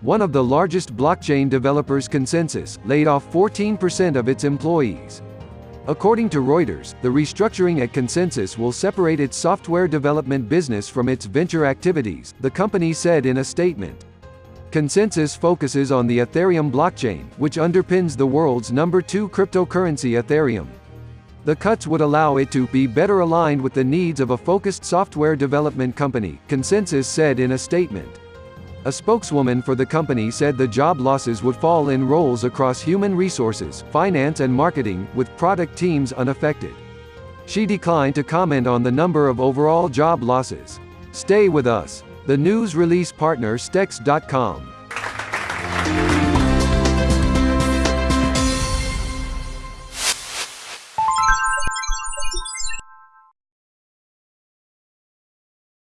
one of the largest blockchain developers ConsenSys, laid off 14% of its employees. According to Reuters, the restructuring at ConsenSys will separate its software development business from its venture activities, the company said in a statement. ConsenSys focuses on the Ethereum blockchain, which underpins the world's number two cryptocurrency Ethereum. The cuts would allow it to be better aligned with the needs of a focused software development company, ConsenSys said in a statement. A spokeswoman for the company said the job losses would fall in roles across human resources, finance and marketing, with product teams unaffected. She declined to comment on the number of overall job losses. Stay with us. The news release partner Stex.com